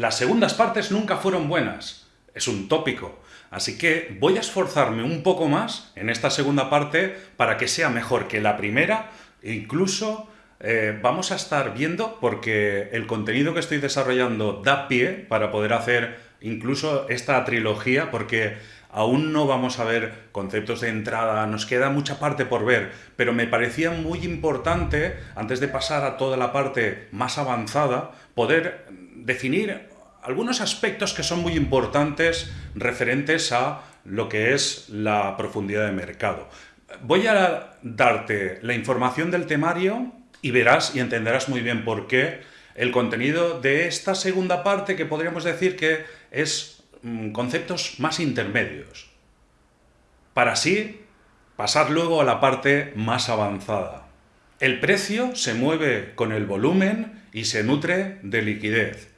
Las segundas partes nunca fueron buenas. Es un tópico. Así que voy a esforzarme un poco más en esta segunda parte para que sea mejor que la primera incluso eh, vamos a estar viendo, porque el contenido que estoy desarrollando da pie para poder hacer incluso esta trilogía, porque aún no vamos a ver conceptos de entrada, nos queda mucha parte por ver, pero me parecía muy importante, antes de pasar a toda la parte más avanzada, poder definir algunos aspectos que son muy importantes referentes a lo que es la profundidad de mercado. Voy a darte la información del temario y verás y entenderás muy bien por qué el contenido de esta segunda parte que podríamos decir que es mm, conceptos más intermedios. Para así pasar luego a la parte más avanzada. El precio se mueve con el volumen y se nutre de liquidez.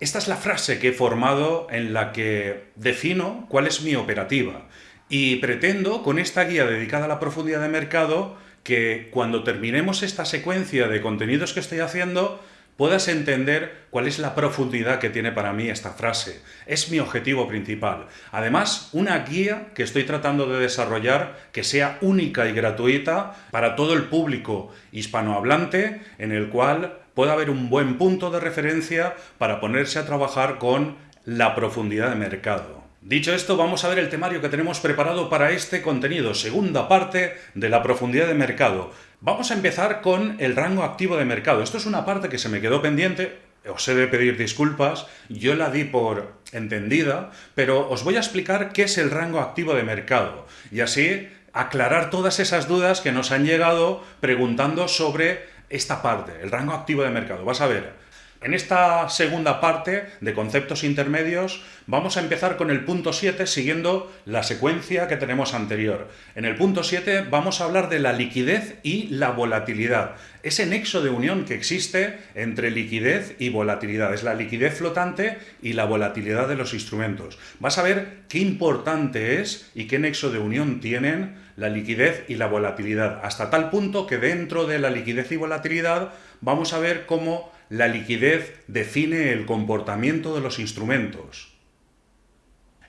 Esta es la frase que he formado en la que defino cuál es mi operativa y pretendo, con esta guía dedicada a la profundidad de mercado, que cuando terminemos esta secuencia de contenidos que estoy haciendo, puedas entender cuál es la profundidad que tiene para mí esta frase. Es mi objetivo principal. Además, una guía que estoy tratando de desarrollar que sea única y gratuita para todo el público hispanohablante, en el cual pueda haber un buen punto de referencia para ponerse a trabajar con la profundidad de mercado. Dicho esto, vamos a ver el temario que tenemos preparado para este contenido, segunda parte de la profundidad de mercado. Vamos a empezar con el rango activo de mercado. Esto es una parte que se me quedó pendiente, os he de pedir disculpas, yo la di por entendida, pero os voy a explicar qué es el rango activo de mercado y así aclarar todas esas dudas que nos han llegado preguntando sobre esta parte, el rango activo de mercado. Vas a ver, en esta segunda parte de conceptos intermedios vamos a empezar con el punto 7 siguiendo la secuencia que tenemos anterior. En el punto 7 vamos a hablar de la liquidez y la volatilidad. Ese nexo de unión que existe entre liquidez y volatilidad. Es la liquidez flotante y la volatilidad de los instrumentos. Vas a ver qué importante es y qué nexo de unión tienen la liquidez y la volatilidad. Hasta tal punto que dentro de la liquidez y volatilidad vamos a ver cómo la liquidez define el comportamiento de los instrumentos.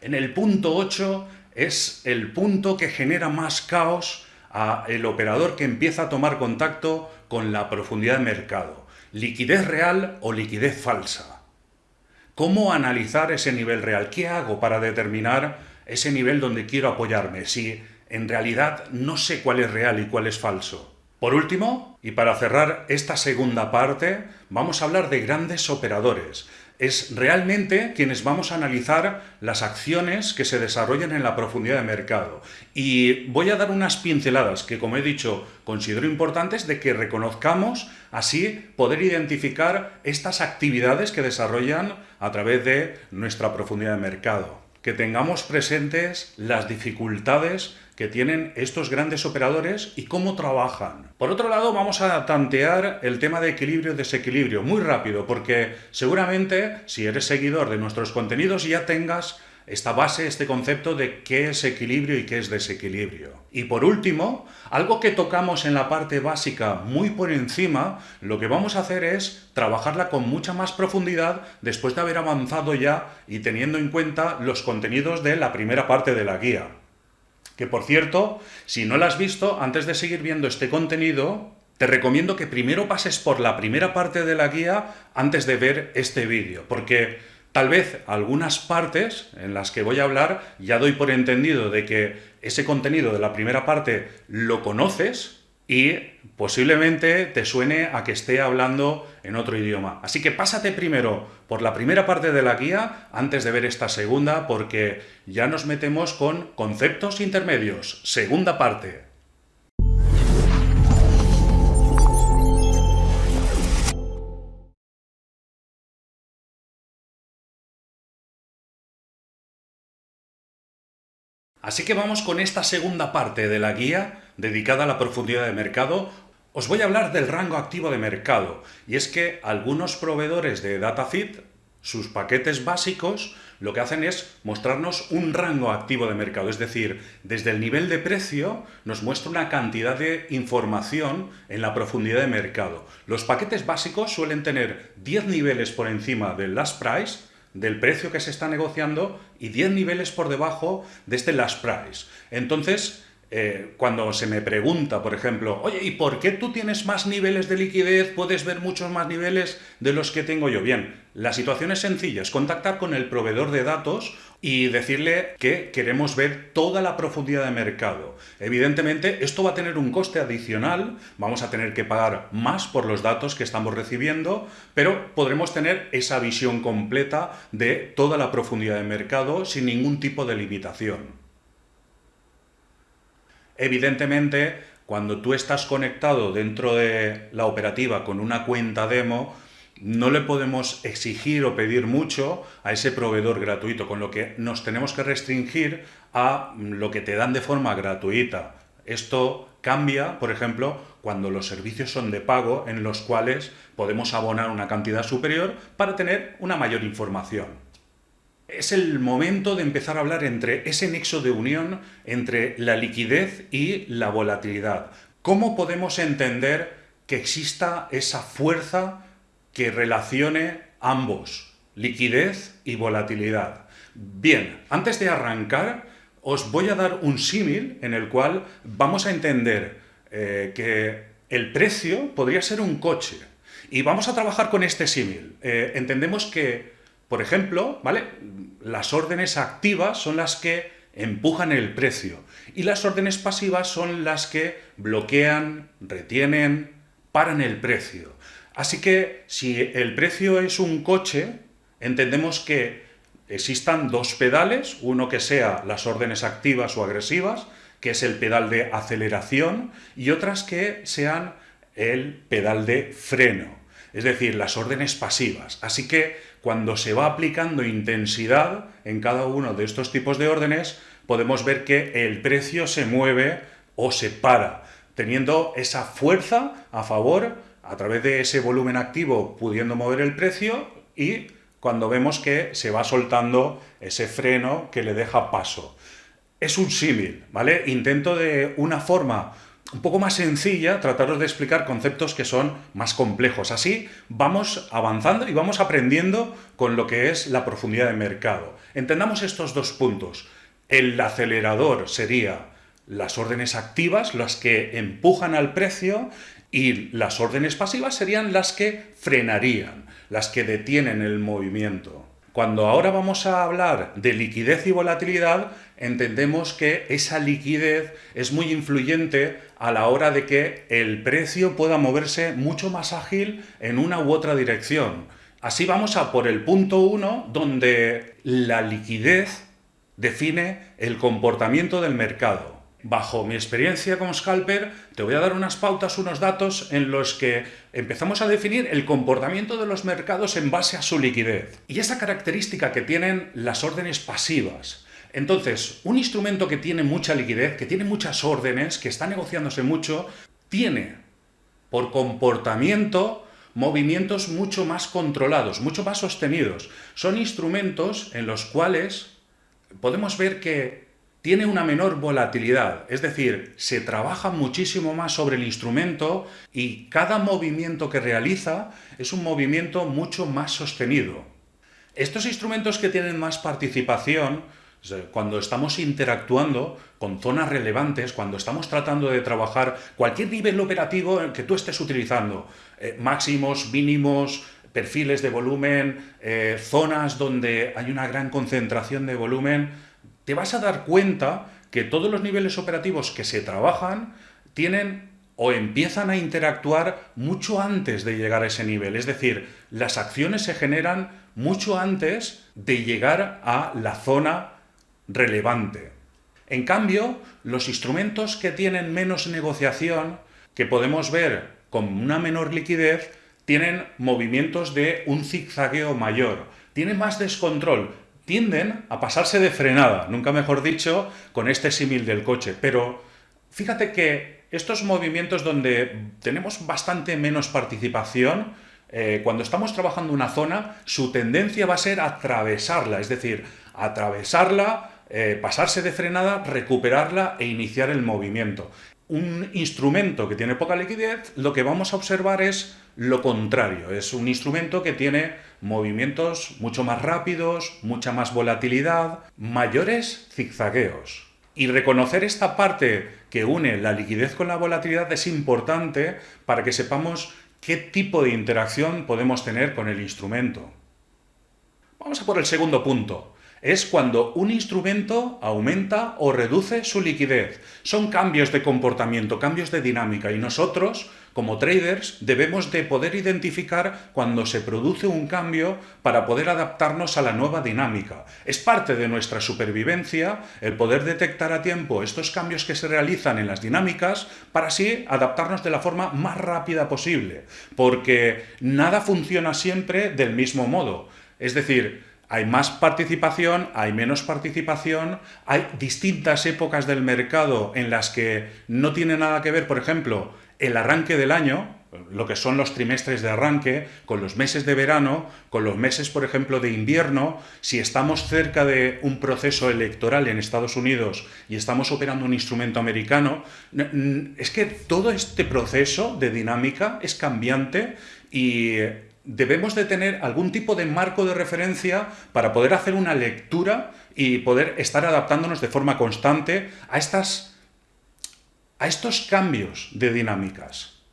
En el punto 8 es el punto que genera más caos a el operador que empieza a tomar contacto con la profundidad de mercado. Liquidez real o liquidez falsa. ¿Cómo analizar ese nivel real? ¿Qué hago para determinar ese nivel donde quiero apoyarme? Si en realidad no sé cuál es real y cuál es falso. Por último, y para cerrar esta segunda parte, vamos a hablar de grandes operadores. Es realmente quienes vamos a analizar las acciones que se desarrollan en la profundidad de mercado. Y voy a dar unas pinceladas que, como he dicho, considero importantes de que reconozcamos así poder identificar estas actividades que desarrollan a través de nuestra profundidad de mercado. Que tengamos presentes las dificultades que tienen estos grandes operadores y cómo trabajan. Por otro lado, vamos a tantear el tema de equilibrio-desequilibrio muy rápido, porque seguramente si eres seguidor de nuestros contenidos ya tengas esta base, este concepto de qué es equilibrio y qué es desequilibrio. Y por último, algo que tocamos en la parte básica muy por encima, lo que vamos a hacer es trabajarla con mucha más profundidad después de haber avanzado ya y teniendo en cuenta los contenidos de la primera parte de la guía. Que por cierto, si no la has visto, antes de seguir viendo este contenido, te recomiendo que primero pases por la primera parte de la guía antes de ver este vídeo, porque tal vez algunas partes en las que voy a hablar ya doy por entendido de que ese contenido de la primera parte lo conoces, y posiblemente te suene a que esté hablando en otro idioma. Así que pásate primero por la primera parte de la guía antes de ver esta segunda porque ya nos metemos con conceptos intermedios. Segunda parte. Así que vamos con esta segunda parte de la guía dedicada a la profundidad de mercado. Os voy a hablar del rango activo de mercado, y es que algunos proveedores de DataFit sus paquetes básicos lo que hacen es mostrarnos un rango activo de mercado, es decir, desde el nivel de precio nos muestra una cantidad de información en la profundidad de mercado. Los paquetes básicos suelen tener 10 niveles por encima del last price, del precio que se está negociando, y 10 niveles por debajo de este last price. Entonces, eh, cuando se me pregunta, por ejemplo, oye, ¿y por qué tú tienes más niveles de liquidez? ¿Puedes ver muchos más niveles de los que tengo yo? Bien, la situación es sencilla, es contactar con el proveedor de datos y decirle que queremos ver toda la profundidad de mercado. Evidentemente, esto va a tener un coste adicional, vamos a tener que pagar más por los datos que estamos recibiendo, pero podremos tener esa visión completa de toda la profundidad de mercado sin ningún tipo de limitación. Evidentemente, cuando tú estás conectado dentro de la operativa con una cuenta demo, no le podemos exigir o pedir mucho a ese proveedor gratuito, con lo que nos tenemos que restringir a lo que te dan de forma gratuita. Esto cambia, por ejemplo, cuando los servicios son de pago, en los cuales podemos abonar una cantidad superior para tener una mayor información es el momento de empezar a hablar entre ese nexo de unión entre la liquidez y la volatilidad. ¿Cómo podemos entender que exista esa fuerza que relacione ambos, liquidez y volatilidad? Bien, antes de arrancar, os voy a dar un símil en el cual vamos a entender eh, que el precio podría ser un coche. Y vamos a trabajar con este símil. Eh, entendemos que por ejemplo, ¿vale? Las órdenes activas son las que empujan el precio y las órdenes pasivas son las que bloquean, retienen, paran el precio. Así que si el precio es un coche, entendemos que existan dos pedales, uno que sea las órdenes activas o agresivas, que es el pedal de aceleración, y otras que sean el pedal de freno, es decir, las órdenes pasivas. Así que cuando se va aplicando intensidad en cada uno de estos tipos de órdenes, podemos ver que el precio se mueve o se para, teniendo esa fuerza a favor a través de ese volumen activo pudiendo mover el precio y cuando vemos que se va soltando ese freno que le deja paso. Es un símil, ¿vale? Intento de una forma un poco más sencilla, trataros de explicar conceptos que son más complejos. Así vamos avanzando y vamos aprendiendo con lo que es la profundidad de mercado. Entendamos estos dos puntos. El acelerador sería las órdenes activas, las que empujan al precio, y las órdenes pasivas serían las que frenarían, las que detienen el movimiento. Cuando ahora vamos a hablar de liquidez y volatilidad, entendemos que esa liquidez es muy influyente a la hora de que el precio pueda moverse mucho más ágil en una u otra dirección. Así vamos a por el punto 1, donde la liquidez define el comportamiento del mercado. Bajo mi experiencia como scalper, te voy a dar unas pautas, unos datos en los que empezamos a definir el comportamiento de los mercados en base a su liquidez. Y esa característica que tienen las órdenes pasivas. Entonces, un instrumento que tiene mucha liquidez, que tiene muchas órdenes, que está negociándose mucho, tiene por comportamiento movimientos mucho más controlados, mucho más sostenidos. Son instrumentos en los cuales podemos ver que tiene una menor volatilidad, es decir, se trabaja muchísimo más sobre el instrumento y cada movimiento que realiza es un movimiento mucho más sostenido. Estos instrumentos que tienen más participación, cuando estamos interactuando con zonas relevantes, cuando estamos tratando de trabajar cualquier nivel operativo que tú estés utilizando, eh, máximos, mínimos, perfiles de volumen, eh, zonas donde hay una gran concentración de volumen, te vas a dar cuenta que todos los niveles operativos que se trabajan tienen o empiezan a interactuar mucho antes de llegar a ese nivel. Es decir, las acciones se generan mucho antes de llegar a la zona relevante. En cambio, los instrumentos que tienen menos negociación, que podemos ver con una menor liquidez, tienen movimientos de un zigzagueo mayor, tienen más descontrol, tienden a pasarse de frenada, nunca mejor dicho, con este símil del coche. Pero fíjate que estos movimientos donde tenemos bastante menos participación, eh, cuando estamos trabajando una zona, su tendencia va a ser atravesarla, es decir, atravesarla, eh, pasarse de frenada, recuperarla e iniciar el movimiento. Un instrumento que tiene poca liquidez, lo que vamos a observar es lo contrario, es un instrumento que tiene movimientos mucho más rápidos, mucha más volatilidad, mayores zigzagueos. Y reconocer esta parte que une la liquidez con la volatilidad es importante para que sepamos qué tipo de interacción podemos tener con el instrumento. Vamos a por el segundo punto. Es cuando un instrumento aumenta o reduce su liquidez. Son cambios de comportamiento, cambios de dinámica y nosotros como traders debemos de poder identificar cuando se produce un cambio para poder adaptarnos a la nueva dinámica. Es parte de nuestra supervivencia el poder detectar a tiempo estos cambios que se realizan en las dinámicas para así adaptarnos de la forma más rápida posible, porque nada funciona siempre del mismo modo. Es decir, hay más participación, hay menos participación, hay distintas épocas del mercado en las que no tiene nada que ver, por ejemplo, el arranque del año, lo que son los trimestres de arranque, con los meses de verano, con los meses, por ejemplo, de invierno, si estamos cerca de un proceso electoral en Estados Unidos y estamos operando un instrumento americano, es que todo este proceso de dinámica es cambiante y debemos de tener algún tipo de marco de referencia para poder hacer una lectura y poder estar adaptándonos de forma constante a estas a estos cambios de dinámicas.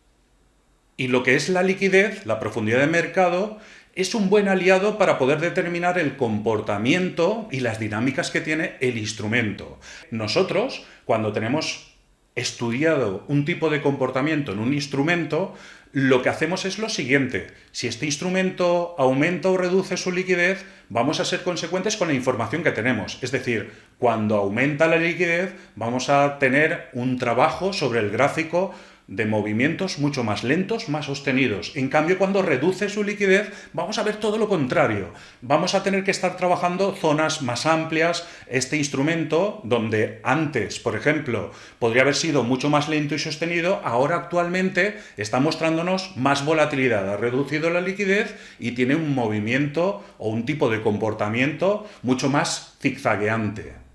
Y lo que es la liquidez, la profundidad de mercado, es un buen aliado para poder determinar el comportamiento y las dinámicas que tiene el instrumento. Nosotros, cuando tenemos estudiado un tipo de comportamiento en un instrumento, lo que hacemos es lo siguiente. Si este instrumento aumenta o reduce su liquidez, vamos a ser consecuentes con la información que tenemos. Es decir, cuando aumenta la liquidez, vamos a tener un trabajo sobre el gráfico de movimientos mucho más lentos, más sostenidos. En cambio, cuando reduce su liquidez, vamos a ver todo lo contrario. Vamos a tener que estar trabajando zonas más amplias. Este instrumento, donde antes, por ejemplo, podría haber sido mucho más lento y sostenido, ahora actualmente está mostrándonos más volatilidad. Ha reducido la liquidez y tiene un movimiento o un tipo de comportamiento mucho más zigzagueante.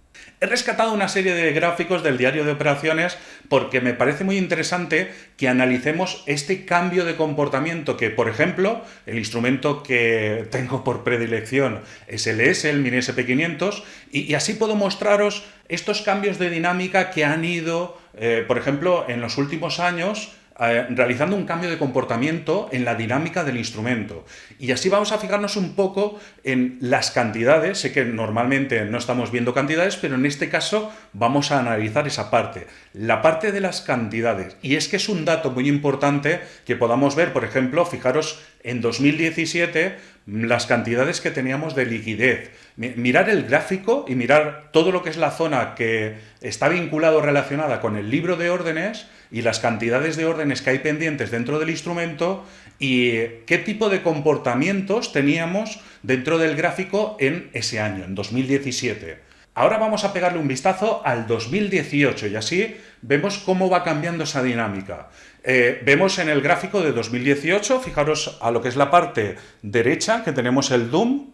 He rescatado una serie de gráficos del diario de operaciones porque me parece muy interesante que analicemos este cambio de comportamiento que, por ejemplo, el instrumento que tengo por predilección es el ES, el Mini SP500, y, así puedo mostraros estos cambios de dinámica que han ido, eh, por ejemplo, en los últimos años, eh, realizando un cambio de comportamiento en la dinámica del instrumento. Y así vamos a fijarnos un poco en las cantidades. Sé que normalmente no estamos viendo cantidades, pero en este caso vamos a analizar esa parte. La parte de las cantidades. Y es que es un dato muy importante que podamos ver, por ejemplo, fijaros en 2017 las cantidades que teníamos de liquidez. Mirar el gráfico y mirar todo lo que es la zona que está vinculado relacionada con el libro de órdenes y las cantidades de órdenes que hay pendientes dentro del instrumento y qué tipo de comportamientos teníamos dentro del gráfico en ese año, en 2017. Ahora vamos a pegarle un vistazo al 2018 y así vemos cómo va cambiando esa dinámica. Eh, vemos en el gráfico de 2018, fijaros a lo que es la parte derecha, que tenemos el DOOM,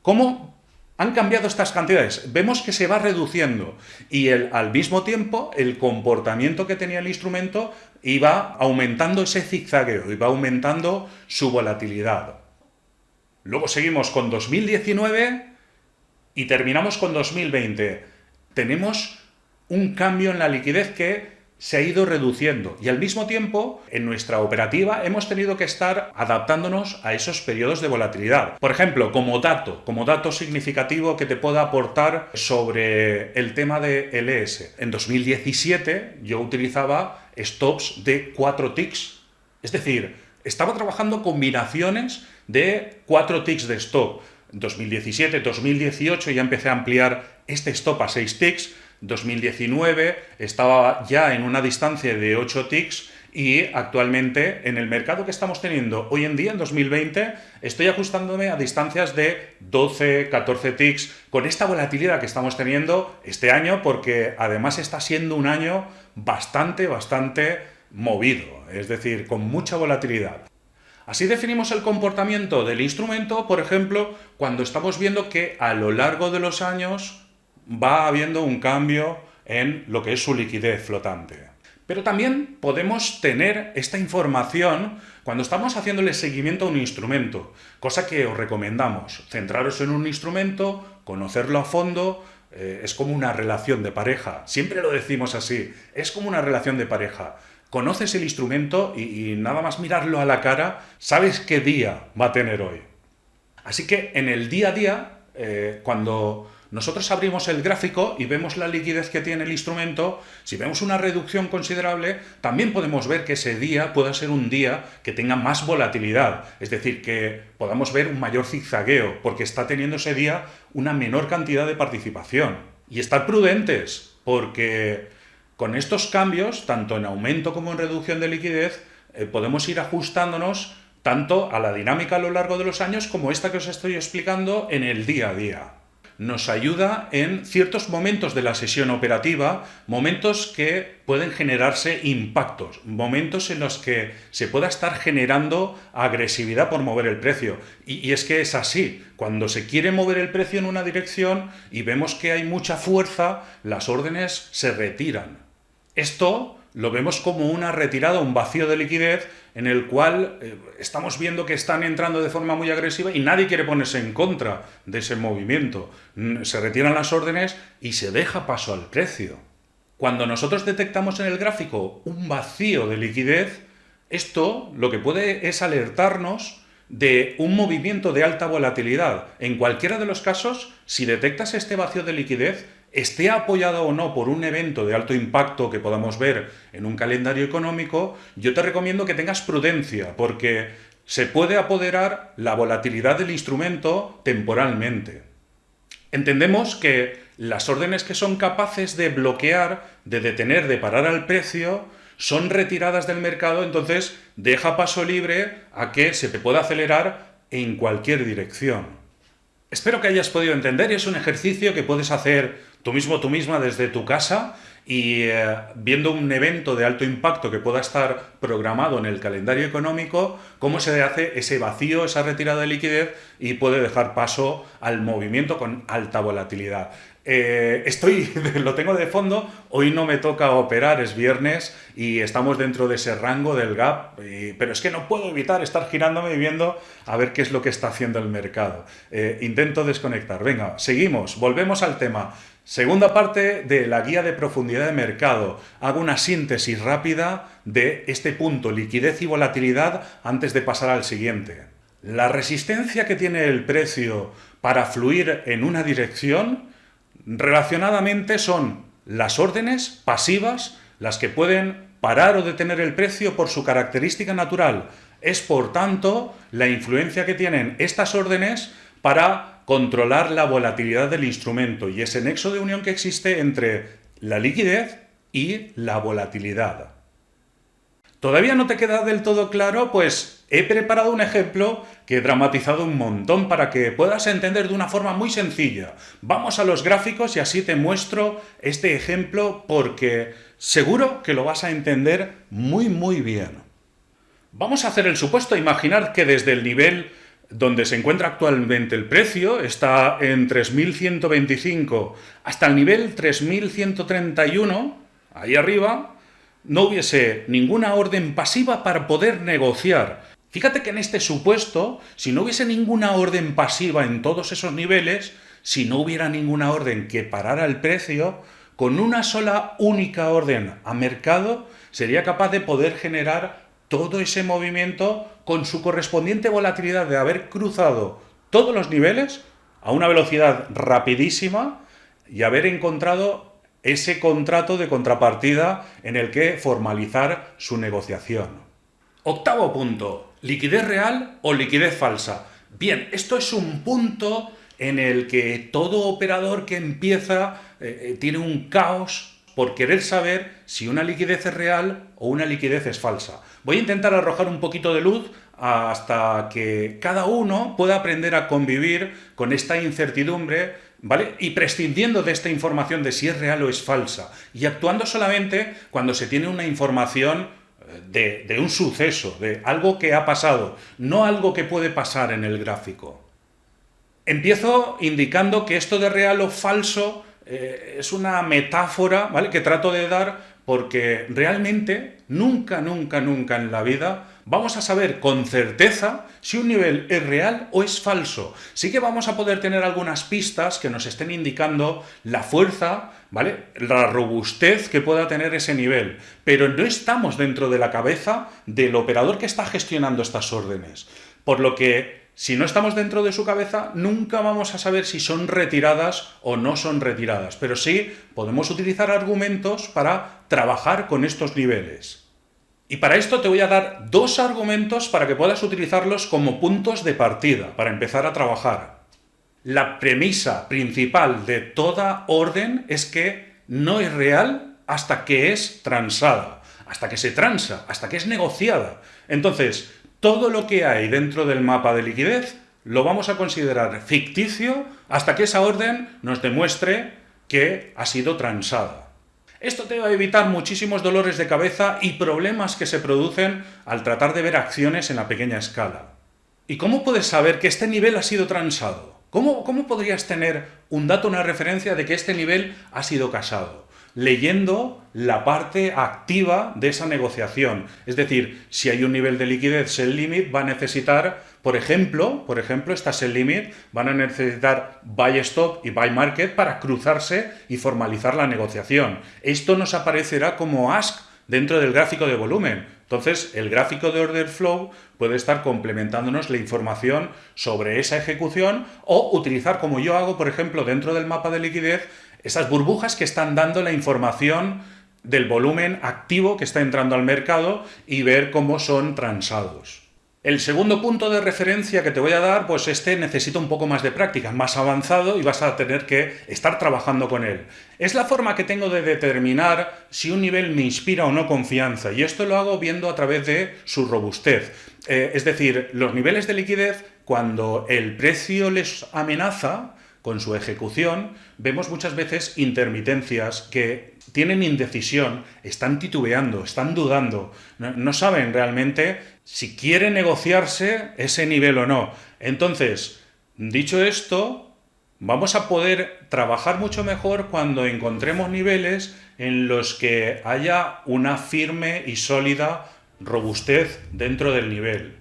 cómo han cambiado estas cantidades. Vemos que se va reduciendo y el, al mismo tiempo el comportamiento que tenía el instrumento iba aumentando ese zigzagueo, iba aumentando su volatilidad. Luego seguimos con 2019 y terminamos con 2020. Tenemos un cambio en la liquidez que se ha ido reduciendo y al mismo tiempo en nuestra operativa hemos tenido que estar adaptándonos a esos periodos de volatilidad. Por ejemplo, como dato, como dato significativo que te pueda aportar sobre el tema de LS. En 2017 yo utilizaba stops de 4 ticks, es decir, estaba trabajando combinaciones de 4 ticks de stop. 2017, 2018 ya empecé a ampliar este stop a 6 ticks, 2019 estaba ya en una distancia de 8 ticks y actualmente en el mercado que estamos teniendo hoy en día, en 2020, estoy ajustándome a distancias de 12, 14 ticks con esta volatilidad que estamos teniendo este año porque además está siendo un año bastante, bastante movido, es decir, con mucha volatilidad. Así definimos el comportamiento del instrumento, por ejemplo, cuando estamos viendo que a lo largo de los años va habiendo un cambio en lo que es su liquidez flotante. Pero también podemos tener esta información cuando estamos haciéndole seguimiento a un instrumento, cosa que os recomendamos. Centraros en un instrumento, conocerlo a fondo, eh, es como una relación de pareja. Siempre lo decimos así, es como una relación de pareja. Conoces el instrumento y, nada más mirarlo a la cara, sabes qué día va a tener hoy. Así que en el día a día, eh, cuando nosotros abrimos el gráfico y vemos la liquidez que tiene el instrumento, si vemos una reducción considerable, también podemos ver que ese día pueda ser un día que tenga más volatilidad, es decir, que podamos ver un mayor zigzagueo, porque está teniendo ese día una menor cantidad de participación. Y estar prudentes, porque con estos cambios, tanto en aumento como en reducción de liquidez, eh, podemos ir ajustándonos tanto a la dinámica a lo largo de los años como esta que os estoy explicando en el día a día nos ayuda en ciertos momentos de la sesión operativa, momentos que pueden generarse impactos, momentos en los que se pueda estar generando agresividad por mover el precio. Y, es que es así, cuando se quiere mover el precio en una dirección y vemos que hay mucha fuerza, las órdenes se retiran. Esto lo vemos como una retirada, un vacío de liquidez en el cual eh, estamos viendo que están entrando de forma muy agresiva y nadie quiere ponerse en contra de ese movimiento. Se retiran las órdenes y se deja paso al precio. Cuando nosotros detectamos en el gráfico un vacío de liquidez, esto lo que puede es alertarnos de un movimiento de alta volatilidad. En cualquiera de los casos, si detectas este vacío de liquidez, esté apoyado o no por un evento de alto impacto que podamos ver en un calendario económico, yo te recomiendo que tengas prudencia, porque se puede apoderar la volatilidad del instrumento temporalmente. Entendemos que las órdenes que son capaces de bloquear, de detener, de parar al precio, son retiradas del mercado, entonces deja paso libre a que se te pueda acelerar en cualquier dirección. Espero que hayas podido entender y es un ejercicio que puedes hacer tú mismo, tú misma desde tu casa y eh, viendo un evento de alto impacto que pueda estar programado en el calendario económico, cómo se hace ese vacío, esa retirada de liquidez y puede dejar paso al movimiento con alta volatilidad. Eh, estoy, lo tengo de fondo, hoy no me toca operar, es viernes y estamos dentro de ese rango del gap, pero es que no puedo evitar estar girándome y viendo a ver qué es lo que está haciendo el mercado. Eh, intento desconectar. Venga, seguimos, volvemos al tema. Segunda parte de la guía de profundidad de mercado. Hago una síntesis rápida de este punto, liquidez y volatilidad, antes de pasar al siguiente. La resistencia que tiene el precio para fluir en una dirección, relacionadamente son las órdenes pasivas, las que pueden parar o detener el precio por su característica natural. Es, por tanto, la influencia que tienen estas órdenes para controlar la volatilidad del instrumento y ese nexo de unión que existe entre la liquidez y la volatilidad. ¿Todavía no te queda del todo claro? Pues he preparado un ejemplo que he dramatizado un montón para que puedas entender de una forma muy sencilla. Vamos a los gráficos y así te muestro este ejemplo porque seguro que lo vas a entender muy muy bien. Vamos a hacer el supuesto, imaginar que desde el nivel donde se encuentra actualmente el precio, está en 3.125 hasta el nivel 3.131, ahí arriba, no hubiese ninguna orden pasiva para poder negociar. Fíjate que en este supuesto, si no hubiese ninguna orden pasiva en todos esos niveles, si no hubiera ninguna orden que parara el precio, con una sola única orden a mercado, sería capaz de poder generar todo ese movimiento con su correspondiente volatilidad de haber cruzado todos los niveles a una velocidad rapidísima y haber encontrado ese contrato de contrapartida en el que formalizar su negociación. Octavo punto, liquidez real o liquidez falsa. Bien, esto es un punto en el que todo operador que empieza eh, eh, tiene un caos por querer saber si una liquidez es real o una liquidez es falsa. Voy a intentar arrojar un poquito de luz hasta que cada uno pueda aprender a convivir con esta incertidumbre ¿vale? Y prescindiendo de esta información de si es real o es falsa, y actuando solamente cuando se tiene una información de, de un suceso, de algo que ha pasado, no algo que puede pasar en el gráfico. Empiezo indicando que esto de real o falso eh, es una metáfora ¿vale? que trato de dar porque realmente nunca, nunca, nunca en la vida vamos a saber con certeza si un nivel es real o es falso. Sí que vamos a poder tener algunas pistas que nos estén indicando la fuerza, ¿vale? La robustez que pueda tener ese nivel, pero no estamos dentro de la cabeza del operador que está gestionando estas órdenes. Por lo que si no estamos dentro de su cabeza, nunca vamos a saber si son retiradas o no son retiradas, pero sí podemos utilizar argumentos para trabajar con estos niveles. Y para esto te voy a dar dos argumentos para que puedas utilizarlos como puntos de partida, para empezar a trabajar. La premisa principal de toda orden es que no es real hasta que es transada, hasta que se transa, hasta que es negociada. Entonces, todo lo que hay dentro del mapa de liquidez lo vamos a considerar ficticio hasta que esa orden nos demuestre que ha sido transada. Esto te va a evitar muchísimos dolores de cabeza y problemas que se producen al tratar de ver acciones en la pequeña escala. ¿Y cómo puedes saber que este nivel ha sido transado? ¿Cómo, cómo podrías tener un dato, una referencia de que este nivel ha sido casado? Leyendo la parte activa de esa negociación. Es decir, si hay un nivel de liquidez sell limit, va a necesitar, por ejemplo, por ejemplo, esta sell limit, van a necesitar buy stop y buy market para cruzarse y formalizar la negociación. Esto nos aparecerá como ask dentro del gráfico de volumen. Entonces, el gráfico de order flow puede estar complementándonos la información sobre esa ejecución o utilizar, como yo hago, por ejemplo, dentro del mapa de liquidez, esas burbujas que están dando la información del volumen activo que está entrando al mercado y ver cómo son transados. El segundo punto de referencia que te voy a dar, pues este necesita un poco más de práctica, más avanzado y vas a tener que estar trabajando con él. Es la forma que tengo de determinar si un nivel me inspira o no confianza y esto lo hago viendo a través de su robustez. Eh, es decir, los niveles de liquidez, cuando el precio les amenaza, con su ejecución, vemos muchas veces intermitencias que tienen indecisión, están titubeando, están dudando, no, saben realmente si quiere negociarse ese nivel o no. Entonces, dicho esto, vamos a poder trabajar mucho mejor cuando encontremos niveles en los que haya una firme y sólida robustez dentro del nivel.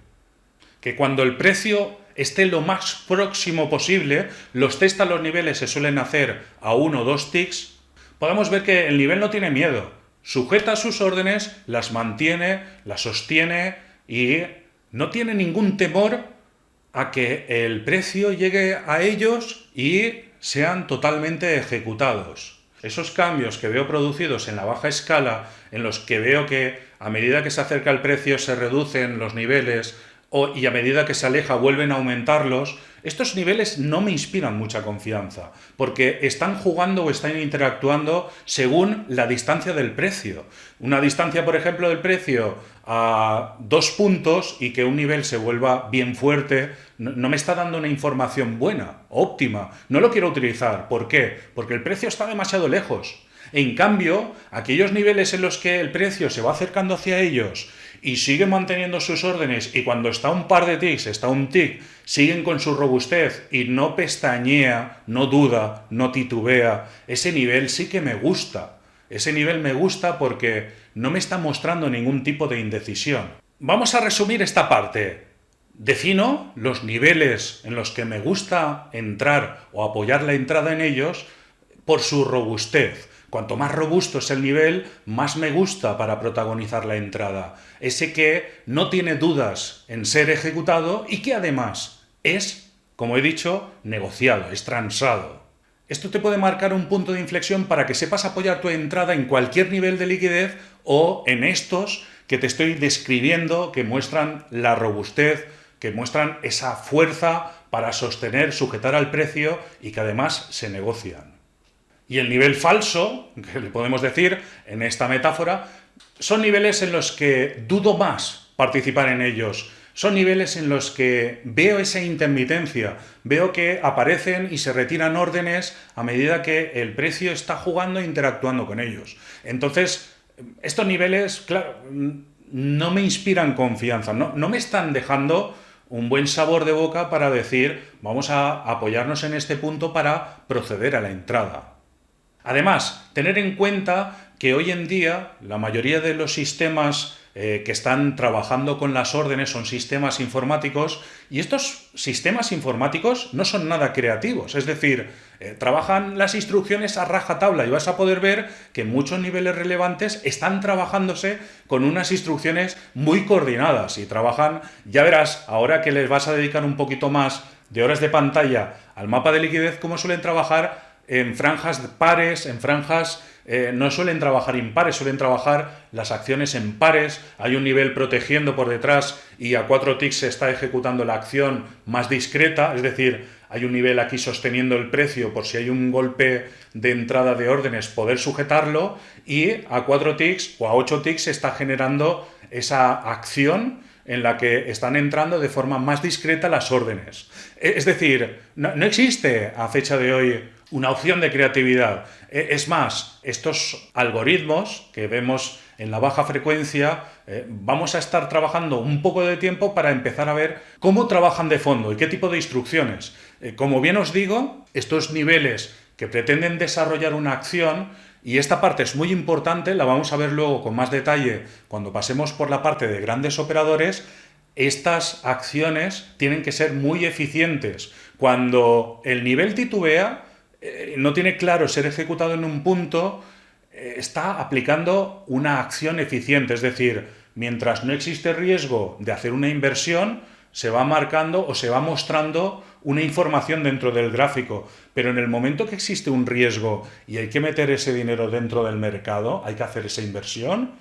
Que cuando el precio esté lo más próximo posible, los test a los niveles se suelen hacer a uno o dos ticks, podemos ver que el nivel no tiene miedo, sujeta sus órdenes, las mantiene, las sostiene y no tiene ningún temor a que el precio llegue a ellos y sean totalmente ejecutados. Esos cambios que veo producidos en la baja escala, en los que veo que a medida que se acerca el precio se reducen los niveles, y a medida que se aleja vuelven a aumentarlos, estos niveles no me inspiran mucha confianza, porque están jugando o están interactuando según la distancia del precio. Una distancia, por ejemplo, del precio a dos puntos y que un nivel se vuelva bien fuerte, no, me está dando una información buena, óptima. No lo quiero utilizar. ¿Por qué? Porque el precio está demasiado lejos. En cambio, aquellos niveles en los que el precio se va acercando hacia ellos y siguen manteniendo sus órdenes y cuando está un par de ticks, está un tick, siguen con su robustez y no pestañea, no duda, no titubea, ese nivel sí que me gusta. Ese nivel me gusta porque no me está mostrando ningún tipo de indecisión. Vamos a resumir esta parte. Defino los niveles en los que me gusta entrar o apoyar la entrada en ellos por su robustez. Cuanto más robusto es el nivel, más me gusta para protagonizar la entrada. Ese que no tiene dudas en ser ejecutado y que además es, como he dicho, negociado, es transado. Esto te puede marcar un punto de inflexión para que sepas apoyar tu entrada en cualquier nivel de liquidez o en estos que te estoy describiendo que muestran la robustez, que muestran esa fuerza para sostener, sujetar al precio y que además se negocian. Y el nivel falso, que le podemos decir en esta metáfora, son niveles en los que dudo más participar en ellos. Son niveles en los que veo esa intermitencia, veo que aparecen y se retiran órdenes a medida que el precio está jugando e interactuando con ellos. Entonces, estos niveles, claro, no me inspiran confianza, no, no me están dejando un buen sabor de boca para decir vamos a apoyarnos en este punto para proceder a la entrada. Además, tener en cuenta que hoy en día la mayoría de los sistemas eh, que están trabajando con las órdenes son sistemas informáticos y estos sistemas informáticos no son nada creativos, es decir, eh, trabajan las instrucciones a rajatabla y vas a poder ver que muchos niveles relevantes están trabajándose con unas instrucciones muy coordinadas y trabajan, ya verás, ahora que les vas a dedicar un poquito más de horas de pantalla al mapa de liquidez, cómo suelen trabajar en franjas pares, en franjas eh, no suelen trabajar impares, suelen trabajar las acciones en pares, hay un nivel protegiendo por detrás y a cuatro ticks se está ejecutando la acción más discreta, es decir, hay un nivel aquí sosteniendo el precio por si hay un golpe de entrada de órdenes poder sujetarlo y a cuatro ticks o a ocho ticks se está generando esa acción en la que están entrando de forma más discreta las órdenes. E, es decir, no existe a fecha de hoy una opción de creatividad. E, es más, estos algoritmos que vemos en la baja frecuencia, eh, vamos a estar trabajando un poco de tiempo para empezar a ver cómo trabajan de fondo y qué tipo de instrucciones. Eh, como bien os digo, estos niveles que pretenden desarrollar una acción, y esta parte es muy importante, la vamos a ver luego con más detalle cuando pasemos por la parte de grandes operadores, estas acciones tienen que ser muy eficientes. Cuando el nivel titubea, eh, no tiene claro ser ejecutado en un punto, eh, está aplicando una acción eficiente. Es decir, mientras no existe riesgo de hacer una inversión, se va marcando o se va mostrando una información dentro del gráfico. Pero en el momento que existe un riesgo y hay que meter ese dinero dentro del mercado, hay que hacer esa inversión,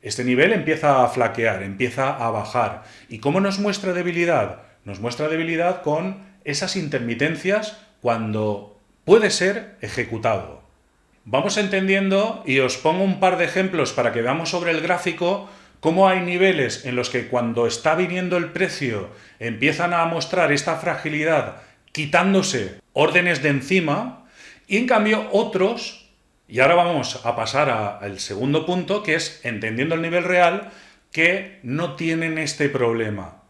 este nivel empieza a flaquear, empieza a bajar. ¿Y cómo nos muestra debilidad? Nos muestra debilidad con esas intermitencias cuando puede ser ejecutado. Vamos entendiendo y os pongo un par de ejemplos para que veamos sobre el gráfico cómo hay niveles en los que cuando está viniendo el precio empiezan a mostrar esta fragilidad quitándose órdenes de encima y en cambio otros, y ahora vamos a pasar al segundo punto que es entendiendo el nivel real, que no tienen este problema.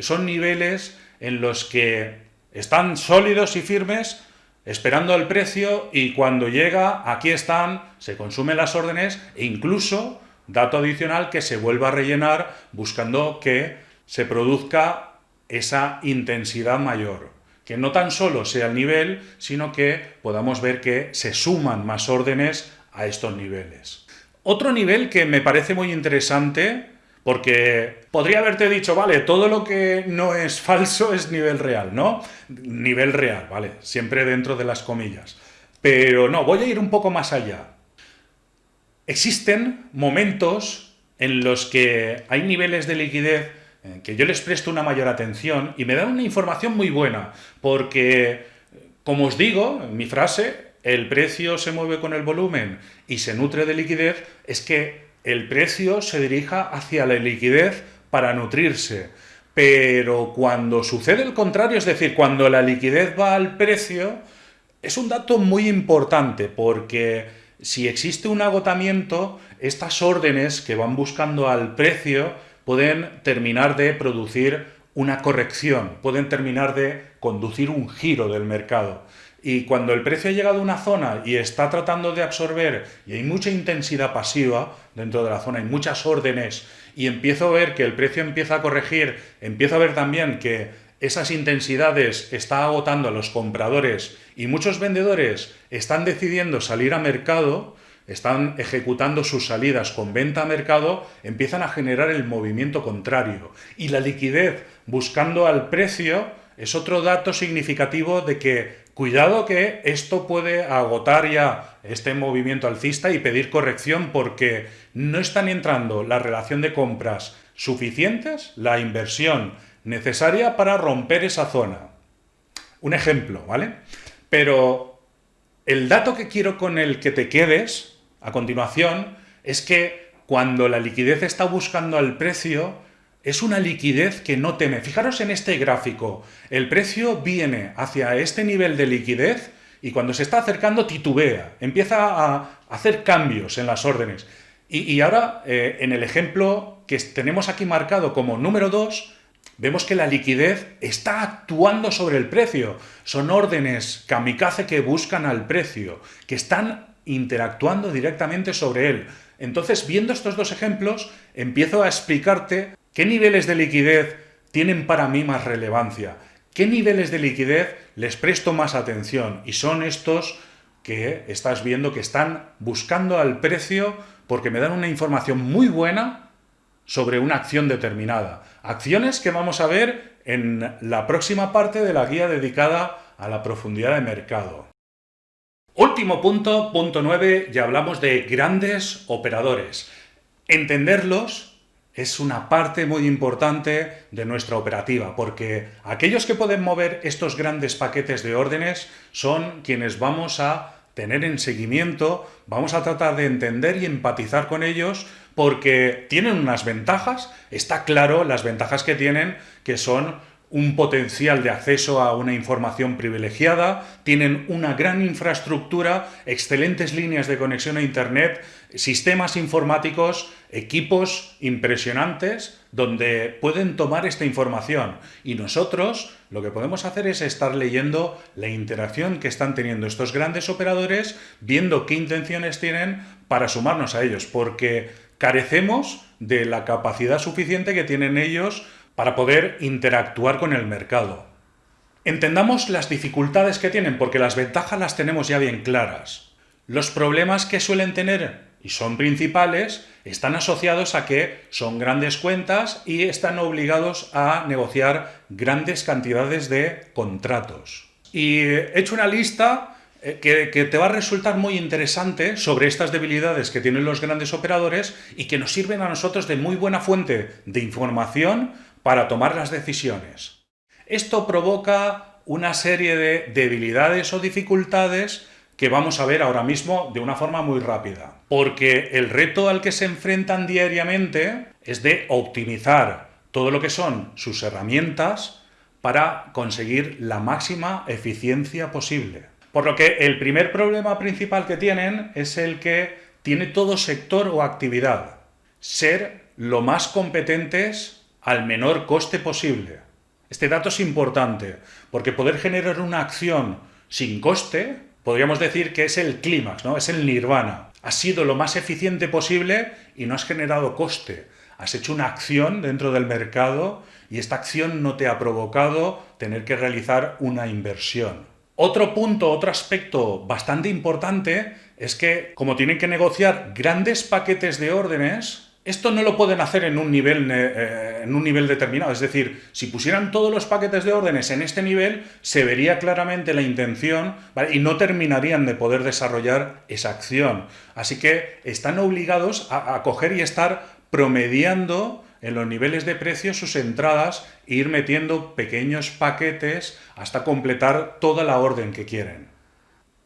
Son niveles en los que están sólidos y firmes esperando el precio y cuando llega, aquí están, se consumen las órdenes e incluso, dato adicional, que se vuelva a rellenar buscando que se produzca esa intensidad mayor. Que no tan solo sea el nivel, sino que podamos ver que se suman más órdenes a estos niveles. Otro nivel que me parece muy interesante porque podría haberte dicho, vale, todo lo que no es falso es nivel real, ¿no? Nivel real, ¿vale? Siempre dentro de las comillas. Pero no, voy a ir un poco más allá. Existen momentos en los que hay niveles de liquidez que yo les presto una mayor atención y me dan una información muy buena, porque, como os digo, en mi frase, el precio se mueve con el volumen y se nutre de liquidez, es que el precio se dirija hacia la liquidez para nutrirse. Pero cuando sucede el contrario, es decir, cuando la liquidez va al precio, es un dato muy importante porque si existe un agotamiento, estas órdenes que van buscando al precio pueden terminar de producir una corrección, pueden terminar de conducir un giro del mercado. Y cuando el precio ha llegado a una zona y está tratando de absorber, y hay mucha intensidad pasiva dentro de la zona, hay muchas órdenes, y empiezo a ver que el precio empieza a corregir, empiezo a ver también que esas intensidades está agotando a los compradores y muchos vendedores están decidiendo salir a mercado, están ejecutando sus salidas con venta a mercado, empiezan a generar el movimiento contrario. Y la liquidez buscando al precio es otro dato significativo de que Cuidado que esto puede agotar ya este movimiento alcista y pedir corrección porque no están entrando la relación de compras suficientes, la inversión necesaria para romper esa zona. Un ejemplo, ¿vale? Pero el dato que quiero con el que te quedes a continuación es que cuando la liquidez está buscando al precio, es una liquidez que no teme. Fijaros en este gráfico. El precio viene hacia este nivel de liquidez y cuando se está acercando titubea, empieza a hacer cambios en las órdenes. Y, ahora, eh, en el ejemplo que tenemos aquí marcado como número 2, vemos que la liquidez está actuando sobre el precio. Son órdenes kamikaze que buscan al precio, que están interactuando directamente sobre él. Entonces, viendo estos dos ejemplos, empiezo a explicarte qué niveles de liquidez tienen para mí más relevancia, qué niveles de liquidez les presto más atención, y son estos que estás viendo que están buscando al precio porque me dan una información muy buena sobre una acción determinada. Acciones que vamos a ver en la próxima parte de la guía dedicada a la profundidad de mercado. Último punto, punto 9, ya hablamos de grandes operadores. Entenderlos es una parte muy importante de nuestra operativa, porque aquellos que pueden mover estos grandes paquetes de órdenes son quienes vamos a tener en seguimiento, vamos a tratar de entender y empatizar con ellos porque tienen unas ventajas, está claro las ventajas que tienen, que son un potencial de acceso a una información privilegiada, tienen una gran infraestructura, excelentes líneas de conexión a Internet, sistemas informáticos, equipos impresionantes donde pueden tomar esta información. Y nosotros lo que podemos hacer es estar leyendo la interacción que están teniendo estos grandes operadores, viendo qué intenciones tienen para sumarnos a ellos, porque carecemos de la capacidad suficiente que tienen ellos para poder interactuar con el mercado. Entendamos las dificultades que tienen, porque las ventajas las tenemos ya bien claras. Los problemas que suelen tener, y son principales, están asociados a que son grandes cuentas y están obligados a negociar grandes cantidades de contratos. Y he hecho una lista eh, que, que, te va a resultar muy interesante sobre estas debilidades que tienen los grandes operadores y que nos sirven a nosotros de muy buena fuente de información para tomar las decisiones. Esto provoca una serie de debilidades o dificultades que vamos a ver ahora mismo de una forma muy rápida. Porque el reto al que se enfrentan diariamente es de optimizar todo lo que son sus herramientas para conseguir la máxima eficiencia posible. Por lo que el primer problema principal que tienen es el que tiene todo sector o actividad. Ser lo más competentes al menor coste posible. Este dato es importante, porque poder generar una acción sin coste, podríamos decir que es el clímax, ¿no? es el nirvana. Has sido lo más eficiente posible y no has generado coste. Has hecho una acción dentro del mercado y esta acción no te ha provocado tener que realizar una inversión. Otro punto, otro aspecto bastante importante es que como tienen que negociar grandes paquetes de órdenes, esto no lo pueden hacer en un, nivel, eh, en un nivel determinado. Es decir, si pusieran todos los paquetes de órdenes en este nivel, se vería claramente la intención y no terminarían de poder desarrollar esa acción. Así que están obligados a, a coger y estar promediando en los niveles de precio sus entradas e ir metiendo pequeños paquetes hasta completar toda la orden que quieren.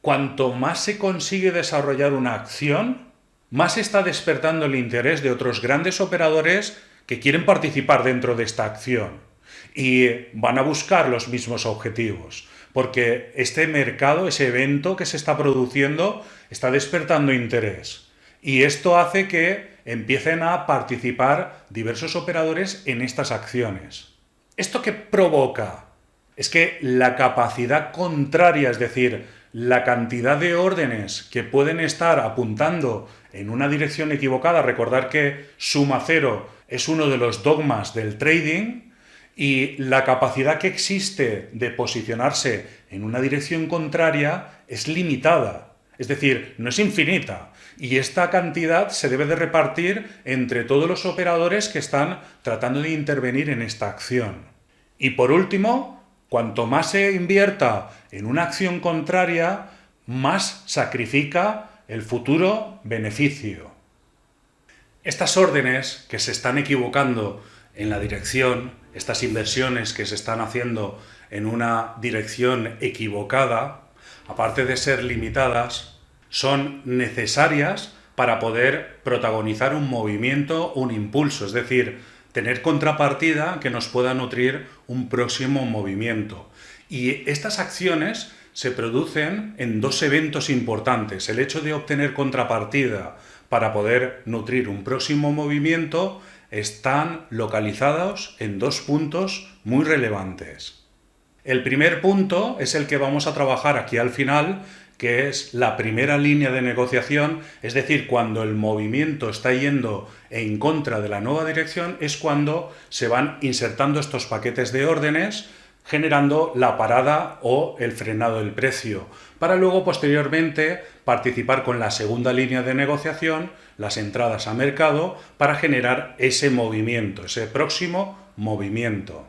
Cuanto más se consigue desarrollar una acción, más está despertando el interés de otros grandes operadores que quieren participar dentro de esta acción y van a buscar los mismos objetivos, porque este mercado, ese evento que se está produciendo, está despertando interés. Y esto hace que empiecen a participar diversos operadores en estas acciones. ¿Esto qué provoca? Es que la capacidad contraria, es decir, la cantidad de órdenes que pueden estar apuntando en una dirección equivocada, recordar que suma cero es uno de los dogmas del trading, y la capacidad que existe de posicionarse en una dirección contraria es limitada, es decir, no es infinita. Y esta cantidad se debe de repartir entre todos los operadores que están tratando de intervenir en esta acción. Y por último, Cuanto más se invierta en una acción contraria, más sacrifica el futuro beneficio. Estas órdenes que se están equivocando en la dirección, estas inversiones que se están haciendo en una dirección equivocada, aparte de ser limitadas, son necesarias para poder protagonizar un movimiento, un impulso, es decir, tener contrapartida que nos pueda nutrir un próximo movimiento. Y estas acciones se producen en dos eventos importantes. El hecho de obtener contrapartida para poder nutrir un próximo movimiento están localizados en dos puntos muy relevantes. El primer punto es el que vamos a trabajar aquí al final, que es la primera línea de negociación, es decir, cuando el movimiento está yendo en contra de la nueva dirección, es cuando se van insertando estos paquetes de órdenes, generando la parada o el frenado del precio, para luego posteriormente participar con la segunda línea de negociación, las entradas a mercado, para generar ese movimiento, ese próximo movimiento.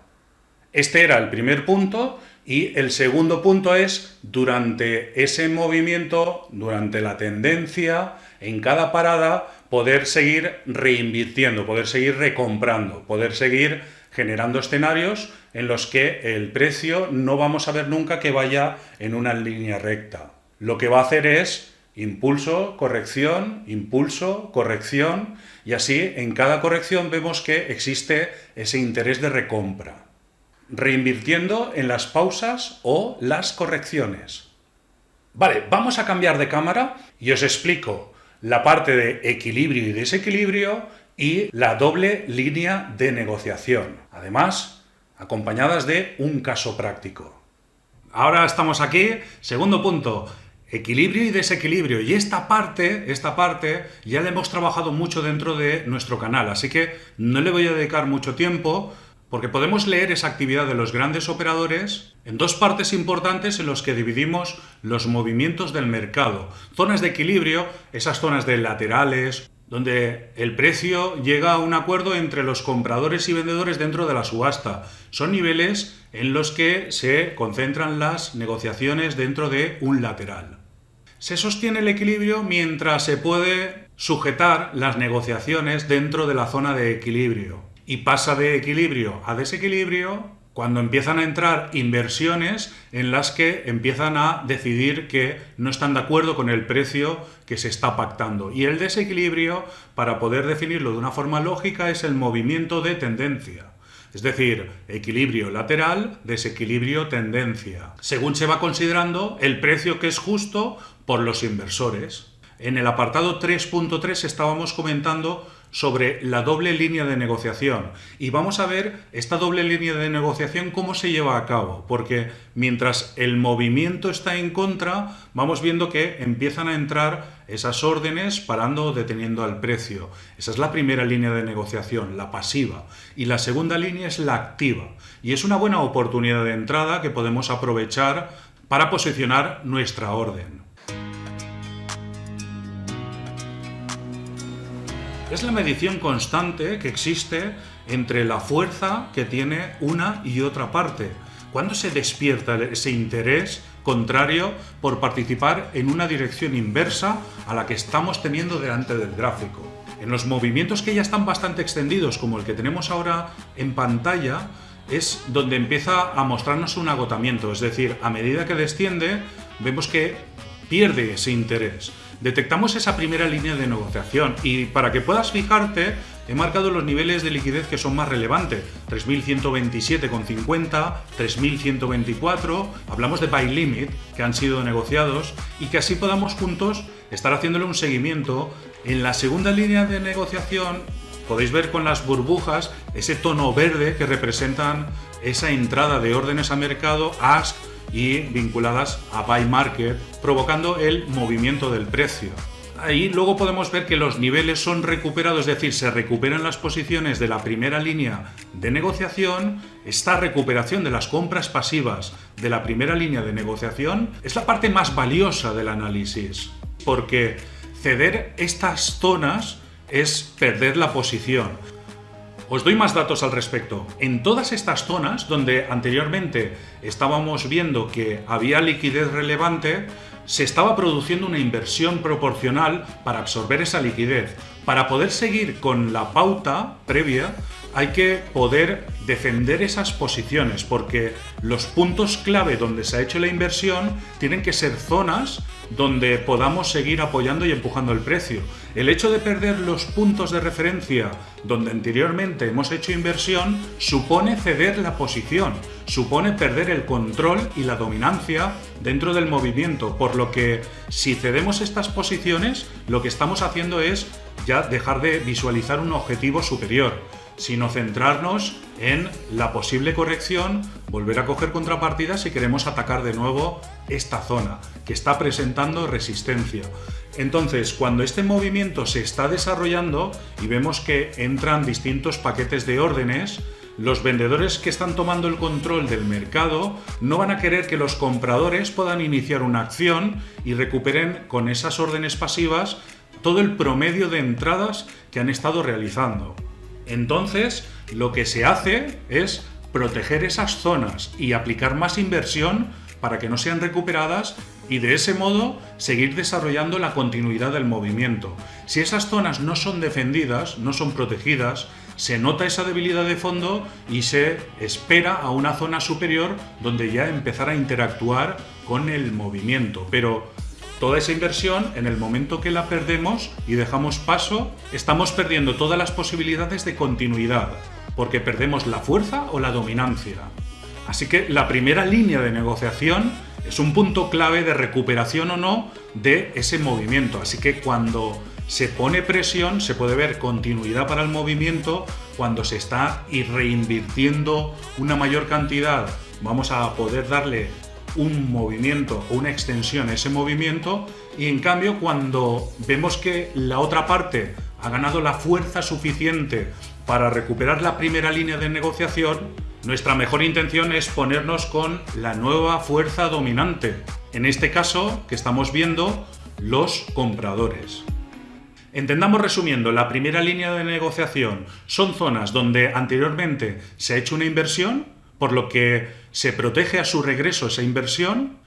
Este era el primer punto y el segundo punto es, durante ese movimiento, durante la tendencia, en cada parada, poder seguir reinvirtiendo, poder seguir recomprando, poder seguir generando escenarios en los que el precio no vamos a ver nunca que vaya en una línea recta. Lo que va a hacer es impulso, corrección, impulso, corrección, y así en cada corrección vemos que existe ese interés de recompra reinvirtiendo en las pausas o las correcciones. Vale, vamos a cambiar de cámara y os explico la parte de equilibrio y desequilibrio y la doble línea de negociación. Además, acompañadas de un caso práctico. Ahora estamos aquí, segundo punto, equilibrio y desequilibrio. Y esta parte, esta parte ya la hemos trabajado mucho dentro de nuestro canal, así que no le voy a dedicar mucho tiempo, porque podemos leer esa actividad de los grandes operadores en dos partes importantes en los que dividimos los movimientos del mercado. Zonas de equilibrio, esas zonas de laterales, donde el precio llega a un acuerdo entre los compradores y vendedores dentro de la subasta. Son niveles en los que se concentran las negociaciones dentro de un lateral. Se sostiene el equilibrio mientras se puede sujetar las negociaciones dentro de la zona de equilibrio y pasa de equilibrio a desequilibrio cuando empiezan a entrar inversiones en las que empiezan a decidir que no están de acuerdo con el precio que se está pactando. Y el desequilibrio, para poder definirlo de una forma lógica, es el movimiento de tendencia. Es decir, equilibrio lateral, desequilibrio tendencia. Según se va considerando el precio que es justo por los inversores. En el apartado 3.3 estábamos comentando sobre la doble línea de negociación y vamos a ver esta doble línea de negociación cómo se lleva a cabo, porque mientras el movimiento está en contra, vamos viendo que empiezan a entrar esas órdenes parando o deteniendo al precio. Esa es la primera línea de negociación, la pasiva, y la segunda línea es la activa, y es una buena oportunidad de entrada que podemos aprovechar para posicionar nuestra orden. Es la medición constante que existe entre la fuerza que tiene una y otra parte. ¿Cuándo se despierta ese interés contrario por participar en una dirección inversa a la que estamos teniendo delante del gráfico? En los movimientos que ya están bastante extendidos, como el que tenemos ahora en pantalla, es donde empieza a mostrarnos un agotamiento, es decir, a medida que desciende, vemos que pierde ese interés detectamos esa primera línea de negociación y para que puedas fijarte he marcado los niveles de liquidez que son más relevantes, 3.127,50, 3.124, hablamos de buy limit que han sido negociados y que así podamos juntos estar haciéndole un seguimiento. En la segunda línea de negociación podéis ver con las burbujas ese tono verde que representan esa entrada de órdenes a mercado, ask, y vinculadas a buy market, provocando el movimiento del precio. Ahí luego podemos ver que los niveles son recuperados, es decir, se recuperan las posiciones de la primera línea de negociación. Esta recuperación de las compras pasivas de la primera línea de negociación es la parte más valiosa del análisis, porque ceder estas zonas es perder la posición. Os doy más datos al respecto. En todas estas zonas donde anteriormente estábamos viendo que había liquidez relevante, se estaba produciendo una inversión proporcional para absorber esa liquidez. Para poder seguir con la pauta previa, hay que poder defender esas posiciones porque los puntos clave donde se ha hecho la inversión tienen que ser zonas donde podamos seguir apoyando y empujando el precio. El hecho de perder los puntos de referencia donde anteriormente hemos hecho inversión supone ceder la posición, supone perder el control y la dominancia dentro del movimiento, por lo que si cedemos estas posiciones lo que estamos haciendo es ya dejar de visualizar un objetivo superior, sino centrarnos en la posible corrección, volver a coger contrapartidas si queremos atacar de nuevo esta zona que está presentando resistencia. Entonces, cuando este movimiento se está desarrollando y vemos que entran distintos paquetes de órdenes, los vendedores que están tomando el control del mercado no van a querer que los compradores puedan iniciar una acción y recuperen con esas órdenes pasivas todo el promedio de entradas que han estado realizando. Entonces, lo que se hace es proteger esas zonas y aplicar más inversión para que no sean recuperadas y de ese modo seguir desarrollando la continuidad del movimiento. Si esas zonas no son defendidas, no son protegidas, se nota esa debilidad de fondo y se espera a una zona superior donde ya empezar a interactuar con el movimiento. Pero toda esa inversión, en el momento que la perdemos y dejamos paso, estamos perdiendo todas las posibilidades de continuidad, porque perdemos la fuerza o la dominancia. Así que la primera línea de negociación es un punto clave de recuperación o no de ese movimiento. Así que cuando se pone presión, se puede ver continuidad para el movimiento, cuando se está reinvirtiendo una mayor cantidad, vamos a poder darle un movimiento o una extensión a ese movimiento y en cambio cuando vemos que la otra parte ha ganado la fuerza suficiente para recuperar la primera línea de negociación, nuestra mejor intención es ponernos con la nueva fuerza dominante. En este caso, que estamos viendo, los compradores. Entendamos resumiendo, la primera línea de negociación son zonas donde anteriormente se ha hecho una inversión, por lo que se protege a su regreso esa inversión.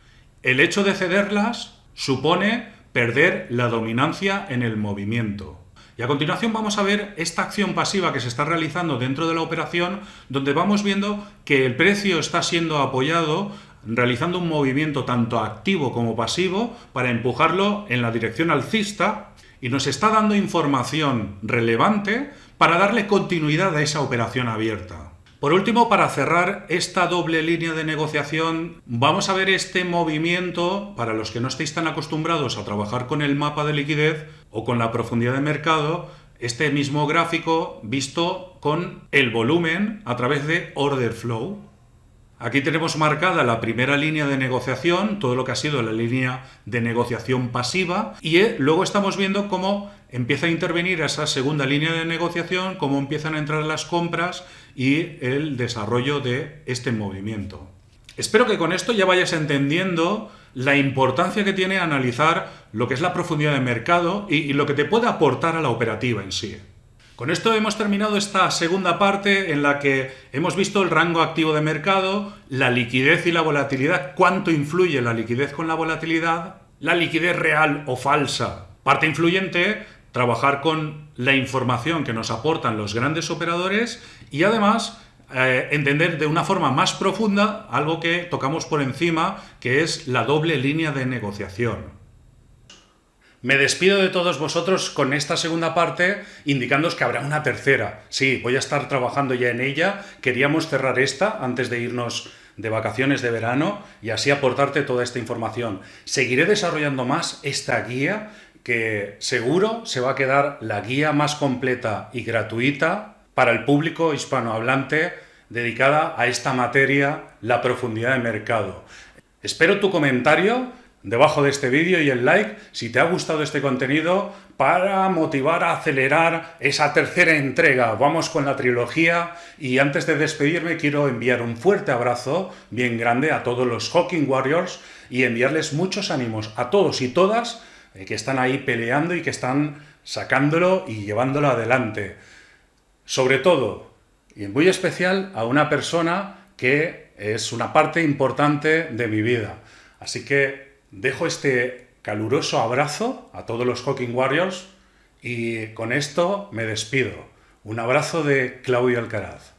El hecho de cederlas supone perder la dominancia en el movimiento. Y a continuación vamos a ver esta acción pasiva que se está realizando dentro de la operación, donde vamos viendo que el precio está siendo apoyado realizando un movimiento tanto activo como pasivo para empujarlo en la dirección alcista y nos está dando información relevante para darle continuidad a esa operación abierta. Por último, para cerrar esta doble línea de negociación, vamos a ver este movimiento, para los que no estéis tan acostumbrados a trabajar con el mapa de liquidez o con la profundidad de mercado, este mismo gráfico visto con el volumen a través de order flow. Aquí tenemos marcada la primera línea de negociación, todo lo que ha sido la línea de negociación pasiva, y eh, luego estamos viendo cómo empieza a intervenir esa segunda línea de negociación, cómo empiezan a entrar las compras y el desarrollo de este movimiento. Espero que con esto ya vayas entendiendo la importancia que tiene analizar lo que es la profundidad de mercado y lo que te puede aportar a la operativa en sí. Con esto hemos terminado esta segunda parte en la que hemos visto el rango activo de mercado, la liquidez y la volatilidad, cuánto influye la liquidez con la volatilidad, la liquidez real o falsa. Parte influyente, trabajar con la información que nos aportan los grandes operadores y además eh, entender de una forma más profunda algo que tocamos por encima, que es la doble línea de negociación. Me despido de todos vosotros con esta segunda parte, indicándoos que habrá una tercera. Sí, voy a estar trabajando ya en ella. Queríamos cerrar esta antes de irnos de vacaciones de verano y así aportarte toda esta información. Seguiré desarrollando más esta guía que seguro se va a quedar la guía más completa y gratuita para el público hispanohablante dedicada a esta materia, la profundidad de mercado. Espero tu comentario debajo de este vídeo y el like si te ha gustado este contenido para motivar a acelerar esa tercera entrega. Vamos con la trilogía y antes de despedirme quiero enviar un fuerte abrazo bien grande a todos los Hawking Warriors y enviarles muchos ánimos a todos y todas eh, que están ahí peleando y que están sacándolo y llevándolo adelante. Sobre todo, y en muy especial, a una persona que es una parte importante de mi vida. Así que Dejo este caluroso abrazo a todos los Hawking Warriors y con esto me despido. Un abrazo de Claudio Alcaraz.